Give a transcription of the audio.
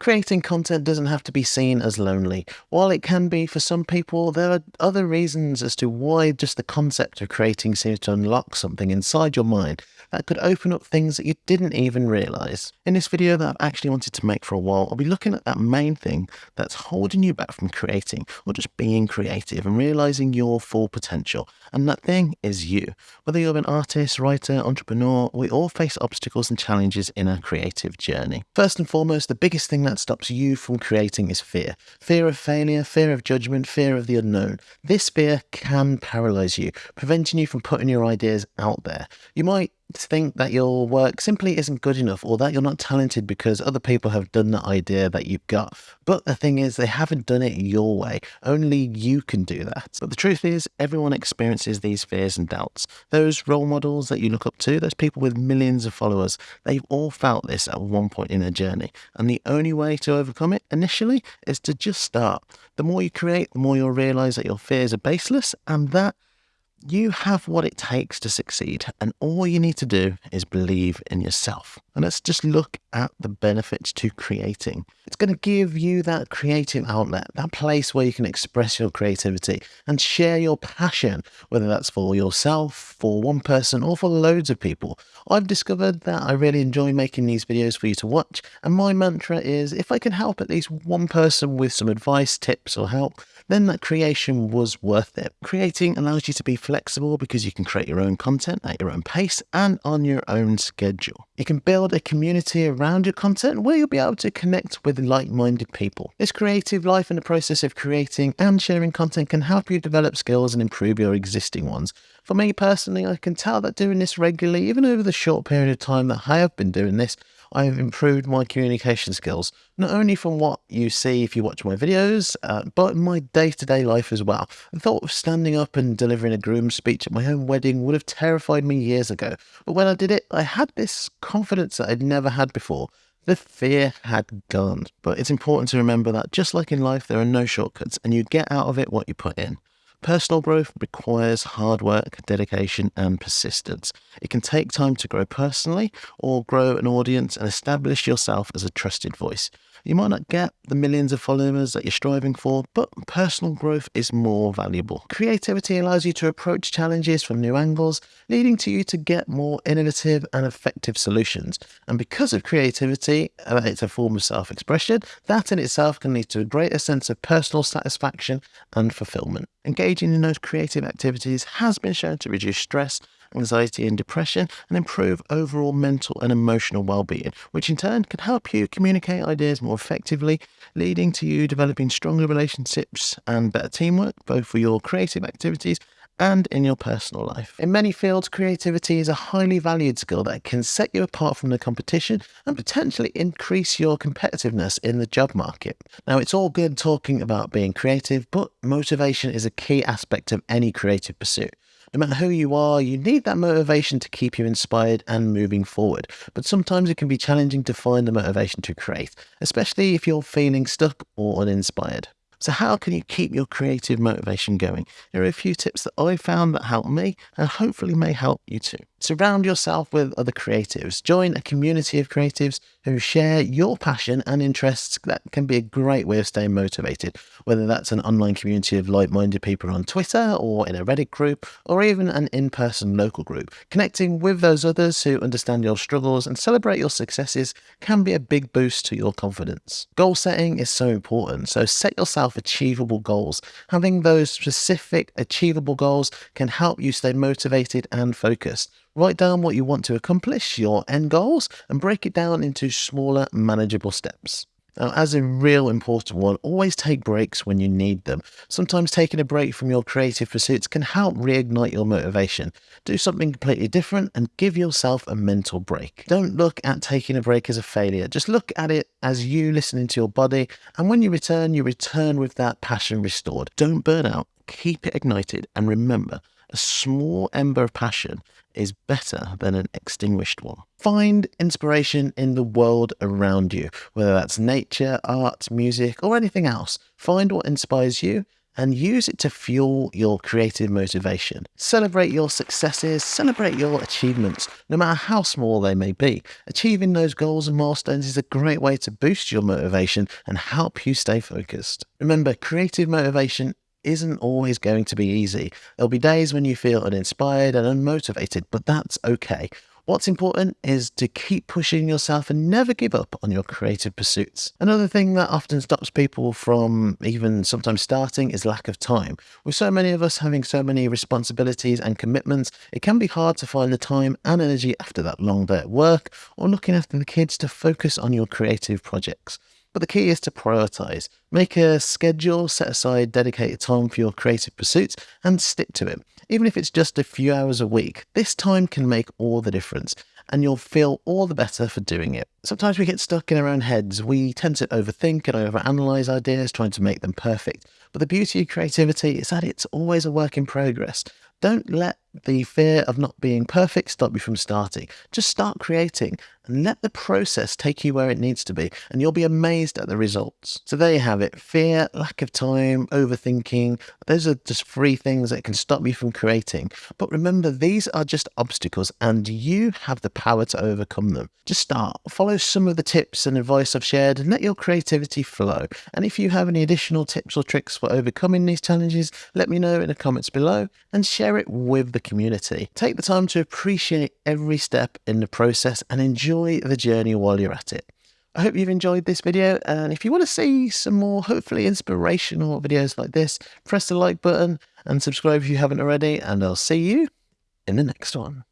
Creating content doesn't have to be seen as lonely. While it can be for some people, there are other reasons as to why just the concept of creating seems to unlock something inside your mind that could open up things that you didn't even realize. In this video that I've actually wanted to make for a while, I'll be looking at that main thing that's holding you back from creating or just being creative and realizing your full potential. And that thing is you. Whether you're an artist, writer, entrepreneur, we all face obstacles and challenges in our creative journey. First and foremost, the biggest thing that stops you from creating is fear. Fear of failure, fear of judgment, fear of the unknown. This fear can paralyze you, preventing you from putting your ideas out there. You might think that your work simply isn't good enough or that you're not talented because other people have done the idea that you've got. But the thing is, they haven't done it your way. Only you can do that. But the truth is, everyone experiences these fears and doubts. Those role models that you look up to, those people with millions of followers, they've all felt this at one point in their journey. And the only way to overcome it initially is to just start. The more you create, the more you'll realize that your fears are baseless and that you have what it takes to succeed, and all you need to do is believe in yourself. And let's just look at the benefits to creating. It's going to give you that creative outlet, that place where you can express your creativity and share your passion, whether that's for yourself, for one person, or for loads of people. I've discovered that I really enjoy making these videos for you to watch, and my mantra is if I can help at least one person with some advice, tips, or help, then that creation was worth it. Creating allows you to be flexible because you can create your own content at your own pace and on your own schedule. You can build a community around your content where you'll be able to connect with like-minded people. This creative life and the process of creating and sharing content can help you develop skills and improve your existing ones. For me personally, I can tell that doing this regularly, even over the short period of time that I have been doing this, I have improved my communication skills, not only from what you see if you watch my videos, uh, but my day to day life as well. The thought of standing up and delivering a groom's speech at my own wedding would have terrified me years ago, but when I did it, I had this confidence that I'd never had before. The fear had gone, but it's important to remember that just like in life, there are no shortcuts and you get out of it what you put in. Personal growth requires hard work, dedication, and persistence. It can take time to grow personally or grow an audience and establish yourself as a trusted voice. You might not get the millions of followers that you're striving for, but personal growth is more valuable. Creativity allows you to approach challenges from new angles, leading to you to get more innovative and effective solutions. And because of creativity, uh, it's a form of self expression, that in itself can lead to a greater sense of personal satisfaction and fulfillment. Engaging in those creative activities has been shown to reduce stress anxiety and depression and improve overall mental and emotional well-being, which in turn can help you communicate ideas more effectively, leading to you developing stronger relationships and better teamwork, both for your creative activities and in your personal life. In many fields, creativity is a highly valued skill that can set you apart from the competition and potentially increase your competitiveness in the job market. Now, it's all good talking about being creative, but motivation is a key aspect of any creative pursuit. No matter who you are, you need that motivation to keep you inspired and moving forward. But sometimes it can be challenging to find the motivation to create, especially if you're feeling stuck or uninspired. So how can you keep your creative motivation going? Here are a few tips that I found that helped me and hopefully may help you too. Surround yourself with other creatives. Join a community of creatives who share your passion and interests. That can be a great way of staying motivated, whether that's an online community of like minded people on Twitter or in a Reddit group or even an in person local group. Connecting with those others who understand your struggles and celebrate your successes can be a big boost to your confidence. Goal setting is so important, so set yourself achievable goals. Having those specific achievable goals can help you stay motivated and focused. Write down what you want to accomplish, your end goals, and break it down into smaller, manageable steps. Now, as a real important one, always take breaks when you need them. Sometimes taking a break from your creative pursuits can help reignite your motivation. Do something completely different and give yourself a mental break. Don't look at taking a break as a failure. Just look at it as you listening to your body. And when you return, you return with that passion restored. Don't burn out. Keep it ignited. And remember, a small ember of passion is better than an extinguished one. Find inspiration in the world around you, whether that's nature, art, music, or anything else. Find what inspires you and use it to fuel your creative motivation. Celebrate your successes, celebrate your achievements, no matter how small they may be. Achieving those goals and milestones is a great way to boost your motivation and help you stay focused. Remember, creative motivation isn't always going to be easy. There'll be days when you feel uninspired and unmotivated, but that's okay. What's important is to keep pushing yourself and never give up on your creative pursuits. Another thing that often stops people from even sometimes starting is lack of time. With so many of us having so many responsibilities and commitments, it can be hard to find the time and energy after that long day at work or looking after the kids to focus on your creative projects. But the key is to prioritize. Make a schedule, set aside dedicated time for your creative pursuits, and stick to it. Even if it's just a few hours a week, this time can make all the difference and you'll feel all the better for doing it. Sometimes we get stuck in our own heads. We tend to overthink and overanalyze ideas, trying to make them perfect. But the beauty of creativity is that it's always a work in progress. Don't let the fear of not being perfect stop you from starting. Just start creating and let the process take you where it needs to be, and you'll be amazed at the results. So, there you have it fear, lack of time, overthinking. Those are just three things that can stop you from creating. But remember, these are just obstacles, and you have the power to overcome them. Just start, follow some of the tips and advice I've shared, and let your creativity flow. And if you have any additional tips or tricks for overcoming these challenges, let me know in the comments below and share it with the the community. Take the time to appreciate every step in the process and enjoy the journey while you're at it. I hope you've enjoyed this video and if you want to see some more hopefully inspirational videos like this, press the like button and subscribe if you haven't already and I'll see you in the next one.